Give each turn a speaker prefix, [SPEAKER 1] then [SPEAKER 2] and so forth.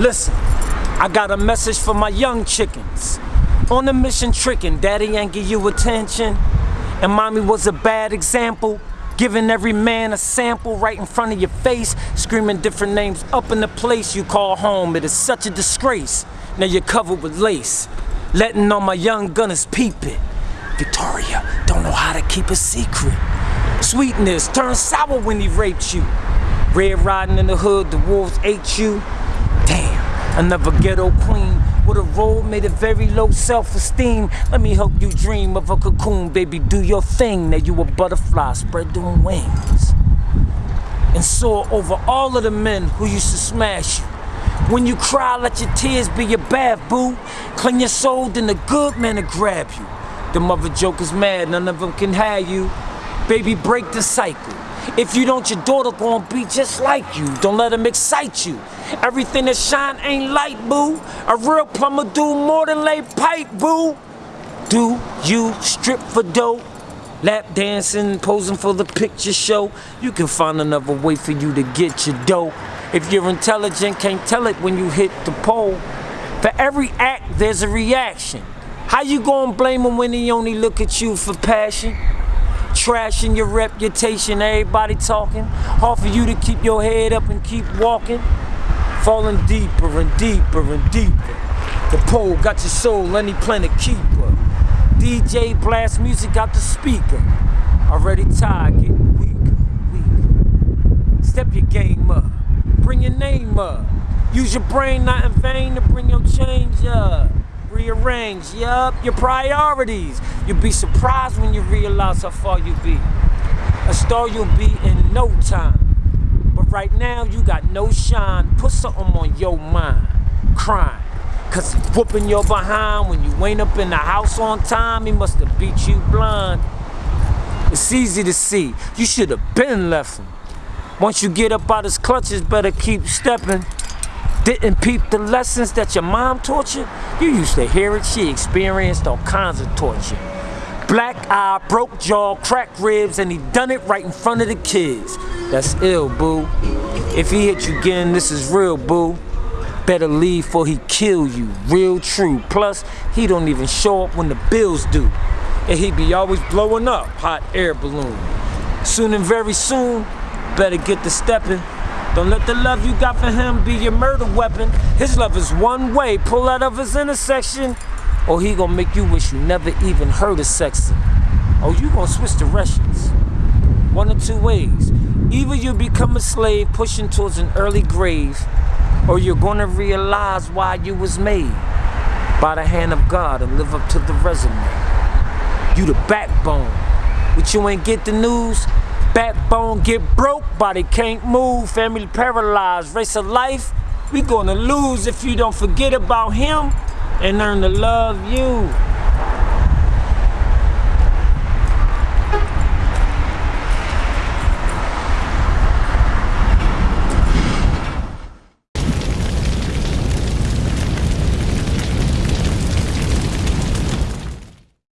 [SPEAKER 1] Listen, I got a message for my young chickens. On a mission tricking, daddy ain't give you attention. And mommy was a bad example. Giving every man a sample right in front of your face, screaming different names up in the place you call home. It is such a disgrace. Now you're covered with lace, letting all my young gunners peep it. Victoria don't know how to keep a secret. Sweetness turned sour when he raped you. Red riding in the hood, the wolves ate you. Damn, another ghetto queen with a role made of very low self-esteem. Let me help you dream of a cocoon, baby. Do your thing. Now you a butterfly, spread them wings. And soar over all of the men who used to smash you. When you cry, let your tears be your bath, boo. Clean your soul, then the good men will grab you. The mother jokers mad, none of them can have you. Baby, break the cycle. If you don't, your daughter gonna be just like you. Don't let them excite you. Everything that shine ain't light, boo. A real plumber do more than lay pipe, boo. Do you strip for dough? Lap dancing, posing for the picture show. You can find another way for you to get your dough. If you're intelligent, can't tell it when you hit the pole. For every act, there's a reaction. How you gonna blame him when he only look at you for passion? Trashing your reputation, everybody talking. Hard for you to keep your head up and keep walking. Falling deeper and deeper and deeper. The pole got your soul, any planet keeper. DJ blast music out the speaker. Already tired, getting weaker, weaker. Step your game up, bring your name up. Use your brain not in vain to bring your change up. Rearrange, yup, your priorities. You'll be surprised when you realize how far you be. A star you'll be in no time. But right now you got no shine. Put something on your mind. Crime. Cause he's whooping your behind when you ain't up in the house on time. He must have beat you blind. It's easy to see. You should have been left him. Once you get up out his clutches, better keep stepping. Didn't peep the lessons that your mom taught you? You used to hear it, she experienced all kinds of torture. Black eye, broke jaw, cracked ribs, and he done it right in front of the kids. That's ill, boo. If he hit you again, this is real, boo. Better leave for he kill you, real true. Plus, he don't even show up when the bills do. And he be always blowing up, hot air balloon. Soon and very soon, better get to stepping. Don't let the love you got for him be your murder weapon. His love is one way. Pull out of his intersection, or he gonna make you wish you never even heard of sexing. Oh, you gonna switch directions. One of two ways. Either you become a slave pushing towards an early grave, or you're gonna realize why you was made by the hand of God and live up to the resume. You the backbone. But you ain't get the news, Backbone get broke, body can't move, family paralyzed, race of life. We gonna lose if you don't forget about him and learn to love you.